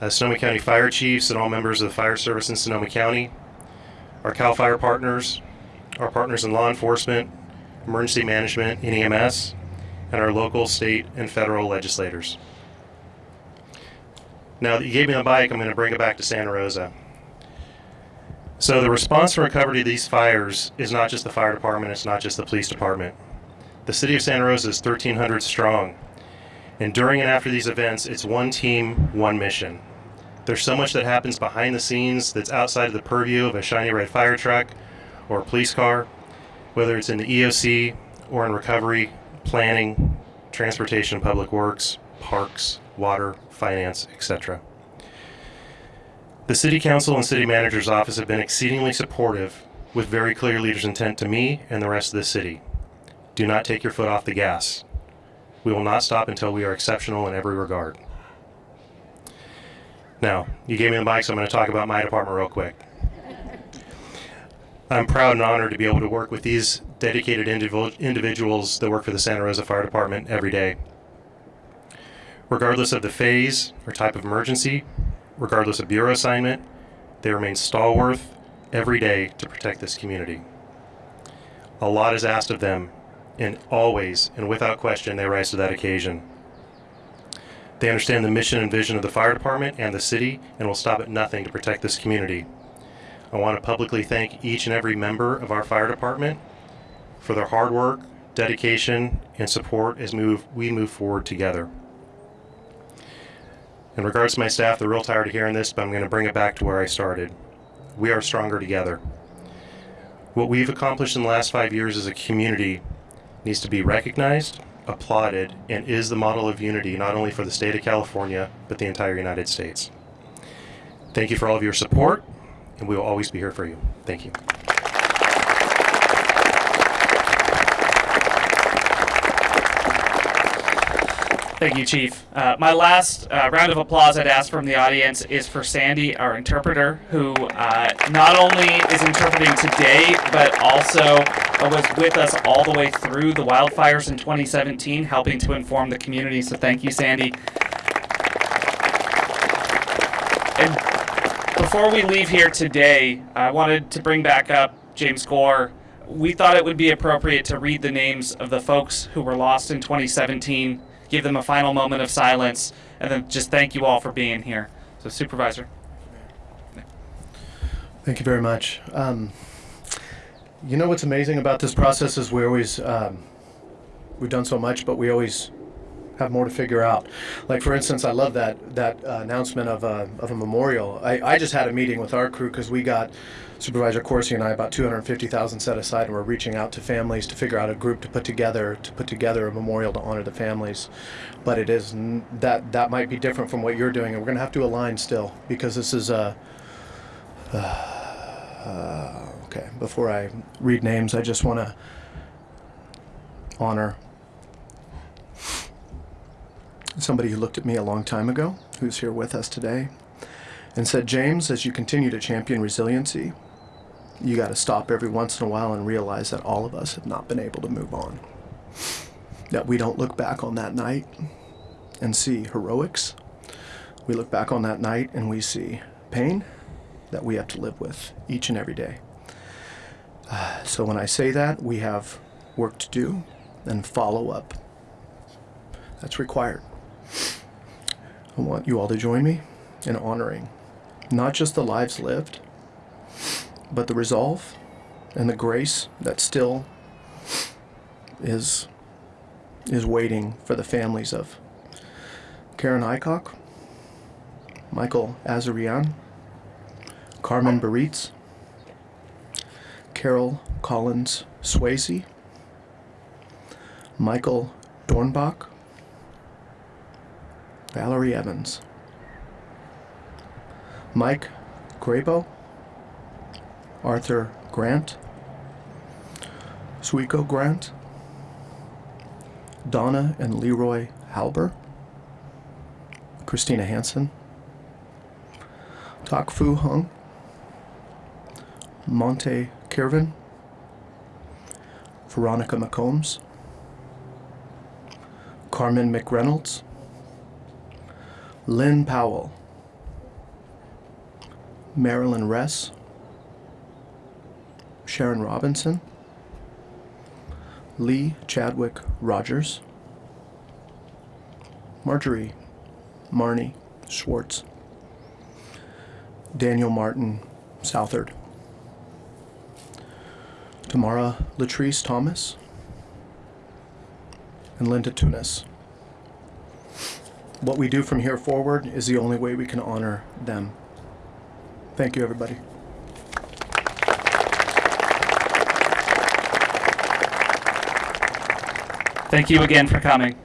Uh, Sonoma County Fire Chiefs and all members of the fire service in Sonoma County, our CAL FIRE partners, our partners in law enforcement, emergency management, and EMS, and our local, state, and federal legislators. Now that you gave me the bike, I'm going to bring it back to Santa Rosa. So the response and recovery to these fires is not just the fire department, it's not just the police department. The city of Santa Rosa is 1,300 strong. And during and after these events, it's one team, one mission. There's so much that happens behind the scenes that's outside of the purview of a shiny red fire truck or a police car, whether it's in the EOC or in recovery, planning, transportation, public works, parks, water, finance, etc. The City Council and City Manager's Office have been exceedingly supportive with very clear leaders' intent to me and the rest of the city. Do not take your foot off the gas. We will not stop until we are exceptional in every regard. Now, you gave me the mic, so I'm going to talk about my department real quick. I'm proud and honored to be able to work with these dedicated individuals that work for the Santa Rosa Fire Department every day. Regardless of the phase or type of emergency, regardless of bureau assignment, they remain stalwart every day to protect this community. A lot is asked of them, and always and without question, they rise to that occasion. They understand the mission and vision of the fire department and the city and will stop at nothing to protect this community. I want to publicly thank each and every member of our fire department for their hard work, dedication, and support as move, we move forward together. In regards to my staff, they're real tired of hearing this, but I'm going to bring it back to where I started. We are stronger together. What we've accomplished in the last five years as a community needs to be recognized, applauded, and is the model of unity not only for the state of California, but the entire United States. Thank you for all of your support, and we will always be here for you. Thank you. Thank you, Chief. Uh, my last uh, round of applause I'd ask from the audience is for Sandy, our interpreter, who uh, not only is interpreting today, but also was with us all the way through the wildfires in 2017, helping to inform the community. So thank you, Sandy. And before we leave here today, I wanted to bring back up James Gore. We thought it would be appropriate to read the names of the folks who were lost in 2017 give them a final moment of silence, and then just thank you all for being here. So, Supervisor. Thank you very much. Um, you know what's amazing about this process is we always um, we've done so much, but we always have more to figure out. Like for instance, I love that that uh, announcement of a of a memorial. I, I just had a meeting with our crew because we got Supervisor Coursey and I about 250,000 set aside, and we're reaching out to families to figure out a group to put together to put together a memorial to honor the families. But it is that that might be different from what you're doing, and we're going to have to align still because this is a. Uh, uh, okay, before I read names, I just want to honor somebody who looked at me a long time ago, who's here with us today, and said, James, as you continue to champion resiliency, you got to stop every once in a while and realize that all of us have not been able to move on. That we don't look back on that night and see heroics. We look back on that night and we see pain that we have to live with each and every day. Uh, so when I say that, we have work to do and follow up. That's required. I want you all to join me in honoring not just the lives lived, but the resolve and the grace that still is is waiting for the families of Karen Aycock, Michael Azarian, Carmen Berriz, Carol Collins Swasey, Michael Dornbach, Valerie Evans, Mike Grabow, Arthur Grant, Suiko Grant, Donna and Leroy Halbur, Christina Hanson, Tak Fu Hung, Monte Kirven, Veronica McCombs, Carmen McReynolds, Lynn Powell, Marilyn Ress, Sharon Robinson, Lee Chadwick Rogers, Marjorie Marnie Schwartz, Daniel Martin Southard, Tamara Latrice Thomas, and Linda Tunis. What we do from here forward is the only way we can honor them. Thank you, everybody. Thank you again for coming.